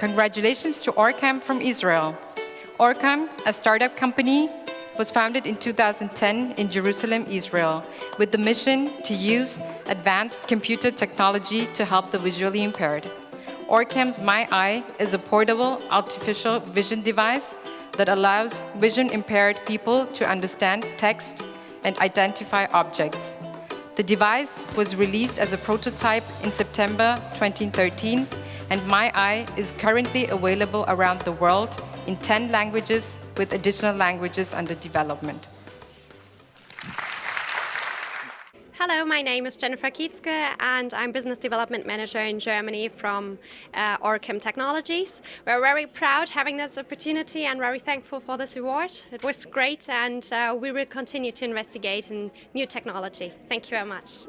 Congratulations to Orcam from Israel. Orcam, a startup company, was founded in 2010 in Jerusalem, Israel, with the mission to use advanced computer technology to help the visually impaired. Orcam's My Eye is a portable artificial vision device that allows vision-impaired people to understand text and identify objects. The device was released as a prototype in September 2013 and My Eye is currently available around the world in 10 languages with additional languages under development. Hello, my name is Jennifer Kietzke and I'm Business Development Manager in Germany from uh, Orcam Technologies. We're very proud having this opportunity and very thankful for this award. It was great and uh, we will continue to investigate in new technology. Thank you very much.